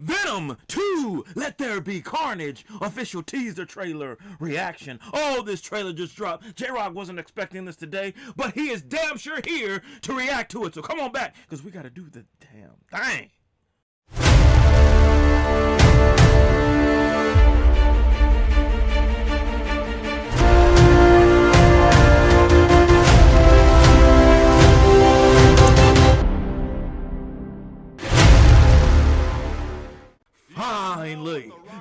Venom 2, Let There Be Carnage, official teaser trailer reaction. Oh, this trailer just dropped. J-Rock wasn't expecting this today, but he is damn sure here to react to it. So come on back, because we got to do the damn thing.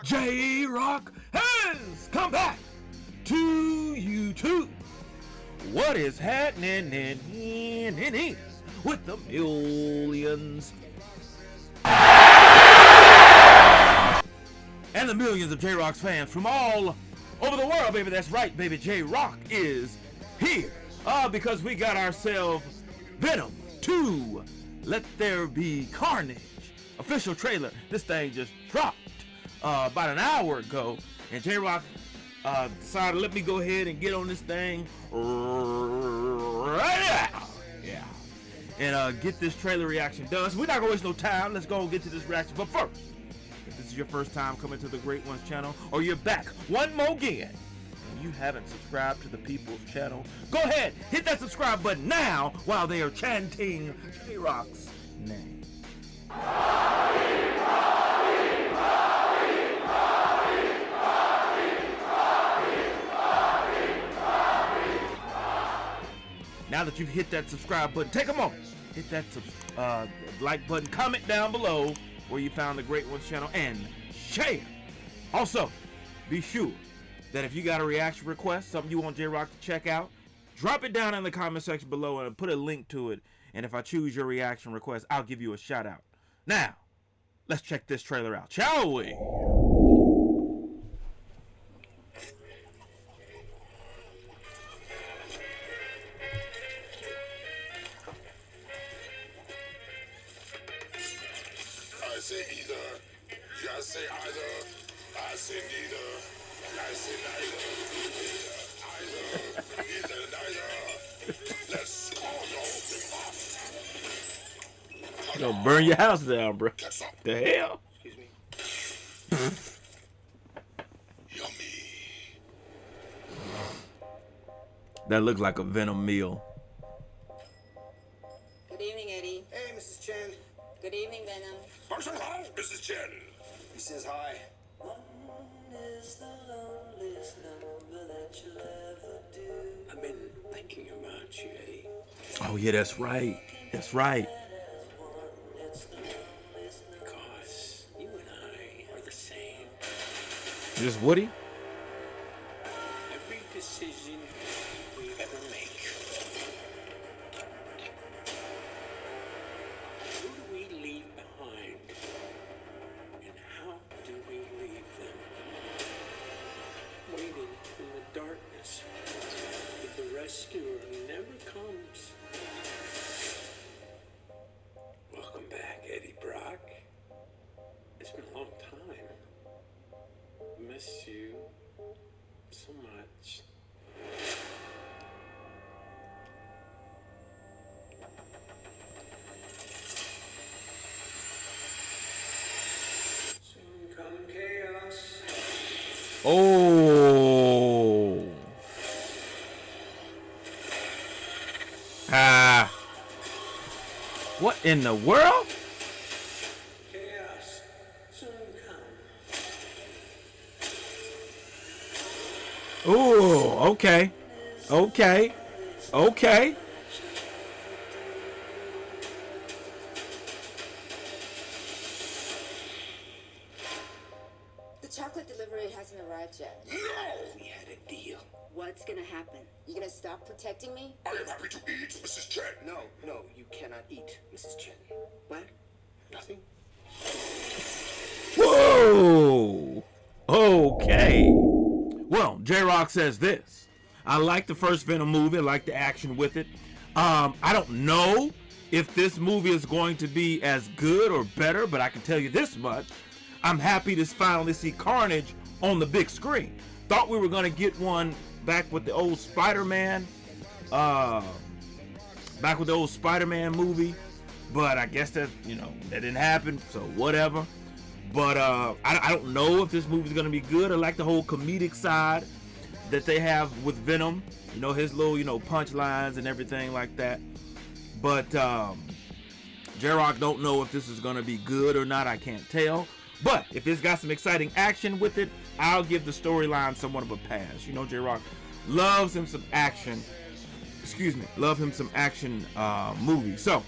J Rock has come back to YouTube. What is happening in, with the millions and the millions of J Rock's fans from all over the world, baby? That's right, baby. J Rock is here uh, because we got ourselves Venom 2 Let There Be Carnage official trailer. This thing just dropped uh, about an hour ago, and J Rock uh, decided let me go ahead and get on this thing right now. Yeah. And uh, get this trailer reaction done. So we're not gonna waste no time. Let's go and get to this reaction. But first, if this is your first time coming to the Great Ones channel, or you're back one more again, and you haven't subscribed to the People's channel, go ahead, hit that subscribe button now while they are chanting J Rock's name. Now that you've hit that subscribe button, take a moment, hit that uh, like button, comment down below where you found the Great Ones channel, and share. Also, be sure that if you got a reaction request, something you want J-Rock to check out, drop it down in the comment section below and put a link to it. And if I choose your reaction request, I'll give you a shout out. Now, let's check this trailer out, shall we? Gonna burn your house down, bro. The hell? Excuse me. Yummy. That looked like a Venom meal. Good evening, Eddie. Hey, Mrs. Chen. Good evening, Venom. Person Hall, Mrs. Chen. He says hi. I've been thinking about you, Eddie. Oh yeah, that's right. That's right. Because you and I are the same. Just Woody? The rescuer never comes. Welcome back, Eddie Brock. It's been a long time. Miss you so much. Soon come chaos. Oh. What in the world? Chaos soon come. Ooh, okay. Okay. Okay. The chocolate delivery hasn't arrived yet. No! We had a deal. What's gonna happen? You gonna stop protecting me? I am happy to eat, Mrs. Chen. No, no, you cannot eat, Mrs. Chen. What? Nothing. Whoa. Okay. Well, J Rock says this. I like the first Venom movie. I like the action with it. Um, I don't know if this movie is going to be as good or better, but I can tell you this much. I'm happy to finally see Carnage on the big screen. Thought we were going to get one back with the old Spider-Man. Uh, back with the old Spider-Man movie. But I guess that, you know, that didn't happen. So whatever. But uh, I, I don't know if this movie's gonna be good. I like the whole comedic side that they have with Venom. You know his little you know punchlines and everything like that. But um, J Rock don't know if this is gonna be good or not. I can't tell. But if it's got some exciting action with it, I'll give the storyline somewhat of a pass. You know J Rock loves him some action. Excuse me, love him some action uh, movies. So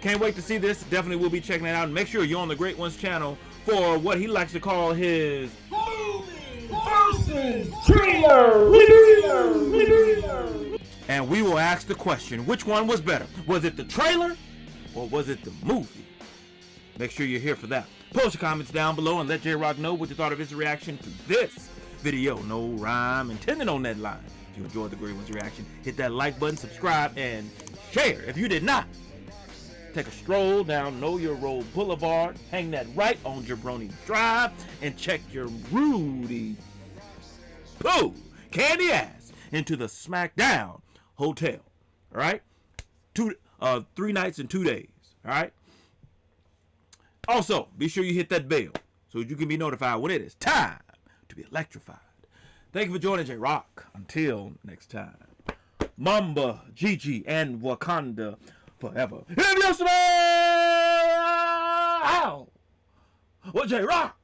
can't wait to see this. Definitely will be checking it out. Make sure you're on the Great Ones channel for what he likes to call his movie versus trailer review. and we will ask the question which one was better? Was it the trailer or was it the movie? Make sure you're here for that. Post your comments down below and let J Rock know what you thought of his reaction to this video. No rhyme intended on that line. If you enjoyed the Great One's reaction, hit that like button, subscribe, and share. If you did not, take a stroll down Know Your Role Boulevard, hang that right on Jabroni Drive, and check your Rudy Pooh candy ass into the SmackDown Hotel. All right, two, uh, three nights and two days. All right. Also, be sure you hit that bell so you can be notified when it is time to be electrified. Thank you for joining J Rock. Until next time, Mamba, Gigi, and Wakanda forever. If you smell, what J Rock.